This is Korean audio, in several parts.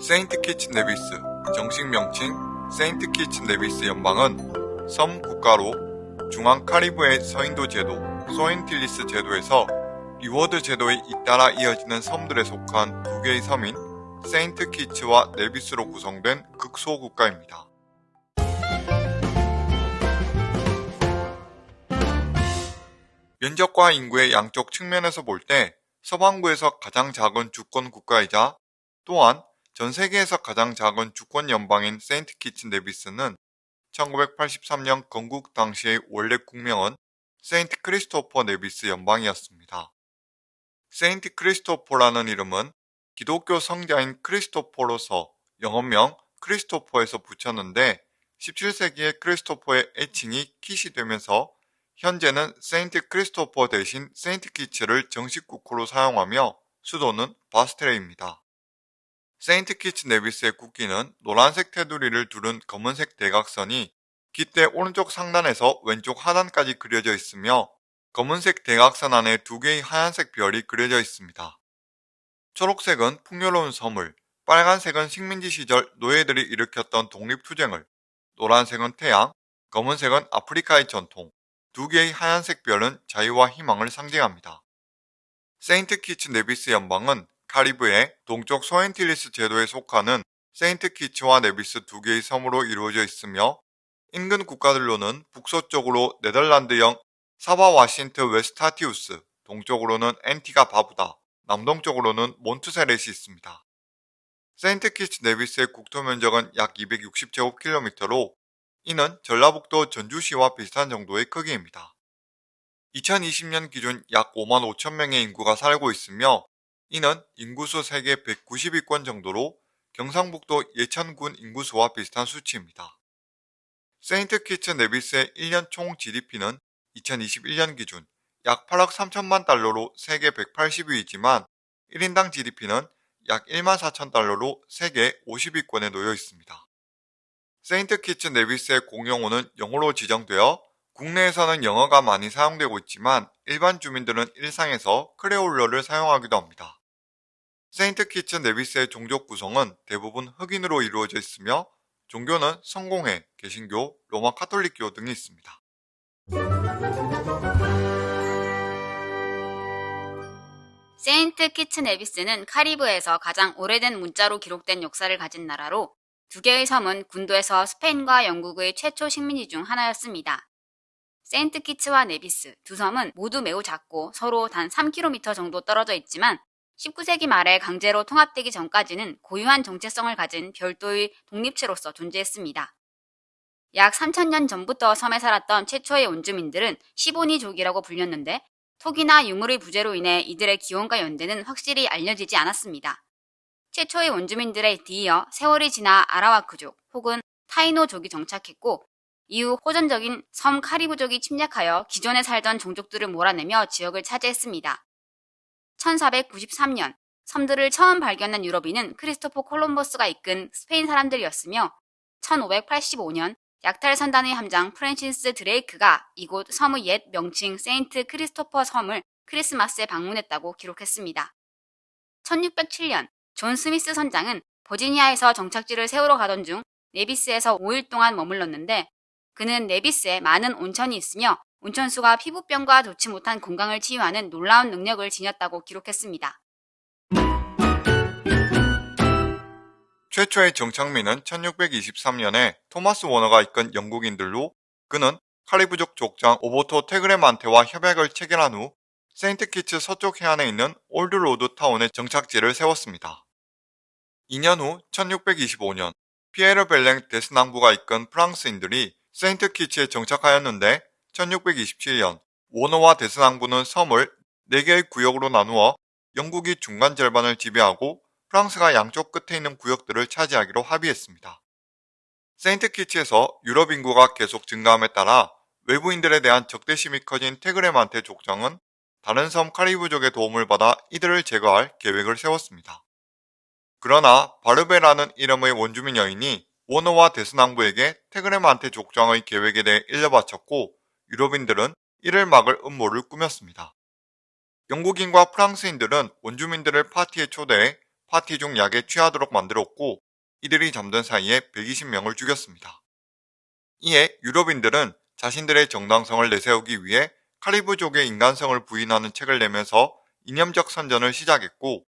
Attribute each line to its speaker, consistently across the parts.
Speaker 1: 세인트 키츠 네비스, 정식 명칭 세인트 키츠 네비스 연방은 섬 국가로 중앙 카리브해 서인도 제도, 소앤틸리스 제도에서 리워드 제도에 잇따라 이어지는 섬들에 속한 두 개의 섬인 세인트 키츠와 네비스로 구성된 극소 국가입니다. 면적과 인구의 양쪽 측면에서 볼 때 서반구에서 가장 작은 주권 국가이자 또한 전 세계에서 가장 작은 주권 연방인 세인트 키츠 네비스는 1983년 건국 당시의 원래 국명은 세인트 크리스토퍼 네비스 연방이었습니다. 세인트 크리스토퍼라는 이름은 기독교 성자인 크리스토퍼로서 영어명 크리스토퍼에서 붙였는데 17세기에 크리스토퍼의 애칭이 킷이 되면서 현재는 세인트 크리스토퍼 대신 세인트 키츠를 정식 국호로 사용하며 수도는 바스테레입니다. 세인트 키츠 네비스의 국기는 노란색 테두리를 두른 검은색 대각선이 깃대 오른쪽 상단에서 왼쪽 하단까지 그려져 있으며 검은색 대각선 안에 두 개의 하얀색 별이 그려져 있습니다. 초록색은 풍요로운 섬을, 빨간색은 식민지 시절 노예들이 일으켰던 독립투쟁을, 노란색은 태양, 검은색은 아프리카의 전통, 두 개의 하얀색 별은 자유와 희망을 상징합니다. 세인트 키츠 네비스 연방은 카리브해 동쪽 소앤틸리스 제도에 속하는 세인트 키츠와 네비스 두 개의 섬으로 이루어져 있으며 인근 국가들로는 북서쪽으로 네덜란드령 사바와 신트외스타티우스, 동쪽으로는 앤티가 바부다, 남동쪽으로는 몬트세렛이 있습니다. 세인트 키츠 네비스의 국토 면적은 약 260제곱킬로미터로 이는 전라북도 전주시와 비슷한 정도의 크기입니다. 2020년 기준 약 5만 5천 명의 인구가 살고 있으며 이는 인구수 세계 190위권 정도로 경상북도 예천군 인구수와 비슷한 수치입니다. 세인트 키츠 네비스의 1년 총 GDP는 2021년 기준 약 8억 3천만 달러로 세계 180위이지만 1인당 GDP는 약 1만 4천 달러로 세계 50위권에 놓여 있습니다. 세인트 키츠 네비스의 공용어는 영어로 지정되어 국내에서는 영어가 많이 사용되고 있지만 일반 주민들은 일상에서 크레올어를 사용하기도 합니다. 세인트 키츠 네비스의 종족 구성은 대부분 흑인으로 이루어져 있으며 종교는 성공회, 개신교, 로마 카톨릭교 등이 있습니다.
Speaker 2: 세인트 키츠 네비스는 카리브에서 가장 오래된 문자로 기록된 역사를 가진 나라로 두 개의 섬은 군도에서 스페인과 영국의 최초 식민지 중 하나였습니다. 세인트 키츠와 네비스 두 섬은 모두 매우 작고 서로 단 3km 정도 떨어져 있지만 19세기 말에 강제로 통합되기 전까지는 고유한 정체성을 가진 별도의 독립체로서 존재했습니다. 약 3천년 전부터 섬에 살았던 최초의 원주민들은 시보니족이라고 불렸는데 토기나 유물의 부재로 인해 이들의 기원과 연대는 확실히 알려지지 않았습니다. 최초의 원주민들에 뒤이어 세월이 지나 아라와크족 혹은 타이노족이 정착했고 이후 호전적인 섬 카리브족이 침략하여 기존에 살던 종족들을 몰아내며 지역을 차지했습니다. 1493년 섬들을 처음 발견한 유럽인은 크리스토퍼 콜럼버스가 이끈 스페인 사람들이었으며 1585년 약탈 선단의 함장 프랜시스 드레이크가 이곳 섬의 옛 명칭 세인트 크리스토퍼 섬을 크리스마스에 방문했다고 기록했습니다. 1607년 존 스미스 선장은 버지니아에서 정착지를 세우러 가던 중 네비스에서 5일 동안 머물렀는데 그는 네비스에 많은 온천이 있으며 온천수가 피부병과 좋지 못한 건강을 치유하는 놀라운 능력을 지녔다고 기록했습니다.
Speaker 1: 최초의 정착민은 1623년에 토마스 워너가 이끈 영국인들로 그는 카리브족 족장 오보토 테그레만테와 협약을 체결한 후 세인트 키츠 서쪽 해안에 있는 올드로드 타운에 정착지를 세웠습니다. 2년 후 1625년 피에르 벨랭 데스낭부가 이끈 프랑스인들이 세인트 키츠에 정착하였는데 1627년 워너와 데스낭부는 섬을 4개의 구역으로 나누어 영국이 중간 절반을 지배하고 프랑스가 양쪽 끝에 있는 구역들을 차지하기로 합의했습니다. 세인트 키츠에서 유럽 인구가 계속 증가함에 따라 외부인들에 대한 적대심이 커진 테그레만테 족장은 다른 섬 카리브족의 도움을 받아 이들을 제거할 계획을 세웠습니다. 그러나 바르베라는 이름의 원주민 여인이 워너와 데스낭부에게 테그레만테 족장의 계획에 대해 일러바쳤고 유럽인들은 이를 막을 음모를 꾸몄습니다. 영국인과 프랑스인들은 원주민들을 파티에 초대해 파티 중 약에 취하도록 만들었고 이들이 잠든 사이에 120명을 죽였습니다. 이에 유럽인들은 자신들의 정당성을 내세우기 위해 카리브족의 인간성을 부인하는 책을 내면서 이념적 선전을 시작했고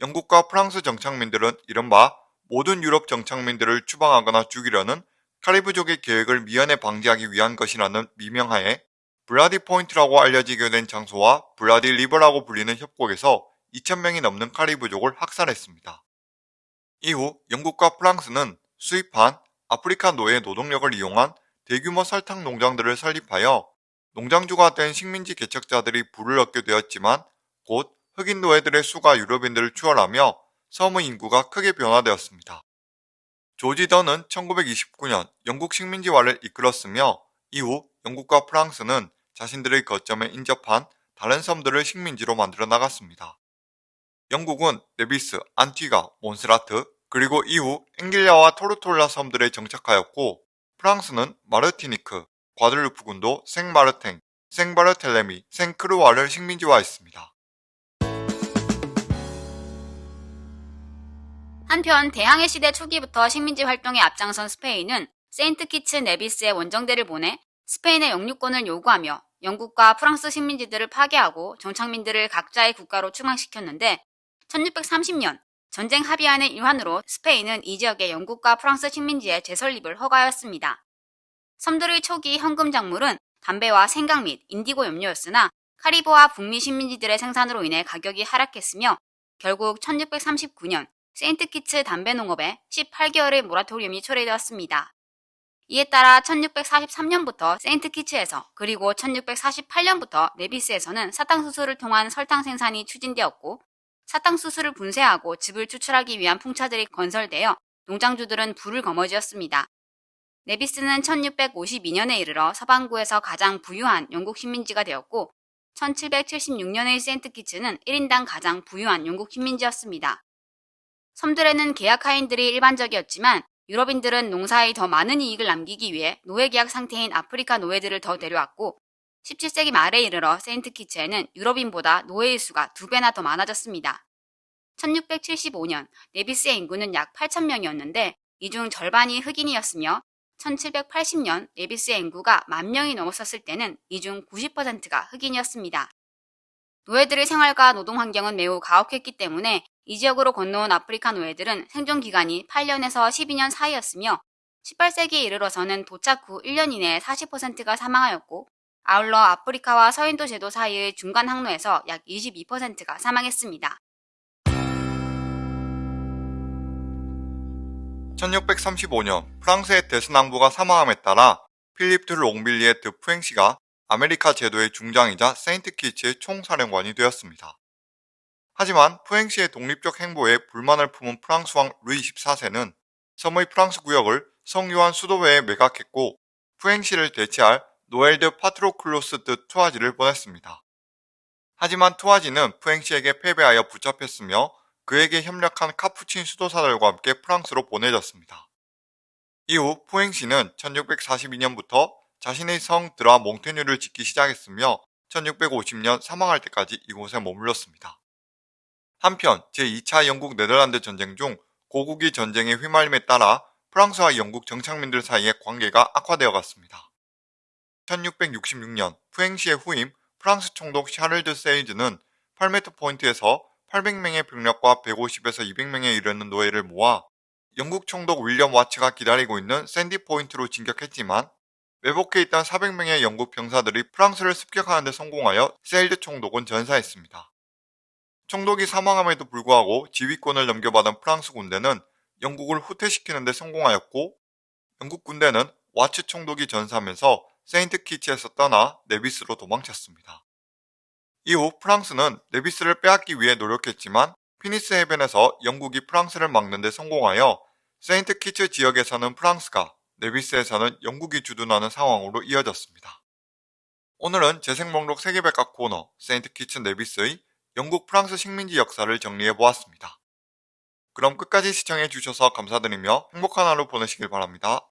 Speaker 1: 영국과 프랑스 정착민들은 이른바 모든 유럽 정착민들을 추방하거나 죽이려는 카리브족의 계획을 미연에 방지하기 위한 것이라는 미명하에 블라디 포인트라고 알려지게 된 장소와 블라디 리버라고 불리는 협곡에서 2,000명이 넘는 카리브족을 학살했습니다. 이후 영국과 프랑스는 수입한 아프리카 노예 노동력을 이용한 대규모 설탕 농장들을 설립하여 농장주가 된 식민지 개척자들이 부를 얻게 되었지만 곧 흑인 노예들의 수가 유럽인들을 추월하며 섬의 인구가 크게 변화되었습니다. 조지 던은 1929년 영국 식민지화를 이끌었으며 이후 영국과 프랑스는 자신들의 거점에 인접한 다른 섬들을 식민지로 만들어 나갔습니다. 영국은 네비스, 안티가, 몬스라트, 그리고 이후 앵길리아와 토르톨라 섬들에 정착하였고 프랑스는 마르티니크, 과들루프군도 생마르탱, 생바르텔레미, 생크루아를 식민지화했습니다.
Speaker 2: 한편 대항해 시대 초기부터 식민지 활동에 앞장선 스페인은 세인트 키츠 네비스에 원정대를 보내 스페인의 영유권을 요구하며 영국과 프랑스 식민지들을 파괴하고 정착민들을 각자의 국가로 추방시켰는데 1630년 전쟁 합의안의 일환으로 스페인은 이 지역의 영국과 프랑스 식민지의 재설립을 허가하였습니다. 섬들의 초기 현금 작물은 담배와 생강 및 인디고 염료였으나 카리브와 북미 식민지들의 생산으로 인해 가격이 하락했으며 결국 1639년 세인트 키츠 담배 농업에 18개월의 모라토리움이 초래되었습니다. 이에 따라 1643년부터 세인트 키츠에서 그리고 1648년부터 네비스에서는 사탕수수를 통한 설탕 생산이 추진되었고 사탕수수를 분쇄하고 즙을 추출하기 위한 풍차들이 건설되어 농장주들은 불을 거머쥐었습니다. 네비스는 1652년에 이르러 서반구에서 가장 부유한 영국 식민지가 되었고 1776년의 세인트 키츠는 1인당 가장 부유한 영국 식민지였습니다. 섬들에는 계약 하인들이 일반적이었지만 유럽인들은 농사에 더 많은 이익을 남기기 위해 노예계약 상태인 아프리카 노예들을 더 데려왔고 17세기 말에 이르러 세인트 키츠에는 유럽인보다 노예의 수가 두 배나 더 많아졌습니다. 1675년 네비스의 인구는 약 8천명이었는데 이 중 절반이 흑인이었으며 1780년 네비스의 인구가 만 명이 넘었었을 때는 이 중 90%가 흑인이었습니다. 노예들의 생활과 노동 환경은 매우 가혹했기 때문에 이 지역으로 건너온 아프리카 노예들은 생존 기간이 8년에서 12년 사이였으며 18세기에 이르러서는 도착 후 1년 이내에 40%가 사망하였고 아울러 아프리카와 서인도 제도 사이의 중간 항로에서 약 22%가 사망했습니다.
Speaker 1: 1635년 프랑스의 데스낭부가 사망함에 따라 필립 드 롱빌리의 드 푸행시가 아메리카 제도의 중장이자 세인트 키츠의 총사령관이 되었습니다. 하지만 푸행시의 독립적 행보에 불만을 품은 프랑스 왕 루이 14세는 섬의 프랑스 구역을 성 요한 수도회에 매각했고 푸행시를 대체할 노엘 드 파트로클로스 드 투아지를 보냈습니다. 하지만 투아지는 푸행시에게 패배하여 붙잡혔으며 그에게 협력한 카푸친 수도사들과 함께 프랑스로 보내졌습니다. 이후 푸행시는 1642년부터 자신의 성 드라 몽테뉴를 짓기 시작했으며 1650년 사망할 때까지 이곳에 머물렀습니다. 한편 제2차 영국 네덜란드 전쟁 중 고국이 전쟁에 휘말림에 따라 프랑스와 영국 정착민들 사이의 관계가 악화되어 갔습니다. 1666년 푸행시의 후임 프랑스 총독 샤를드 세이즈는 8m 포인트에서 800명의 병력과 150에서 200명에 이르는 노예를 모아 영국 총독 윌리엄 와츠가 기다리고 있는 샌디 포인트로 진격했지만 매복해 있던 400명의 영국 병사들이 프랑스를 습격하는 데 성공하여 세이즈 총독은 전사했습니다. 총독이 사망함에도 불구하고 지휘권을 넘겨받은 프랑스 군대는 영국을 후퇴시키는 데 성공하였고 영국 군대는 와츠 총독이 전사하면서 세인트 키츠에서 떠나 네비스로 도망쳤습니다. 이후 프랑스는 네비스를 빼앗기 위해 노력했지만 피니스 해변에서 영국이 프랑스를 막는 데 성공하여 세인트 키츠 지역에서는 프랑스가 네비스에서는 영국이 주둔하는 상황으로 이어졌습니다. 오늘은 재생 목록 세계백과 코너 세인트 키츠 네비스의 영국 프랑스 식민지 역사를 정리해보았습니다. 그럼 끝까지 시청해주셔서 감사드리며 행복한 하루 보내시길 바랍니다.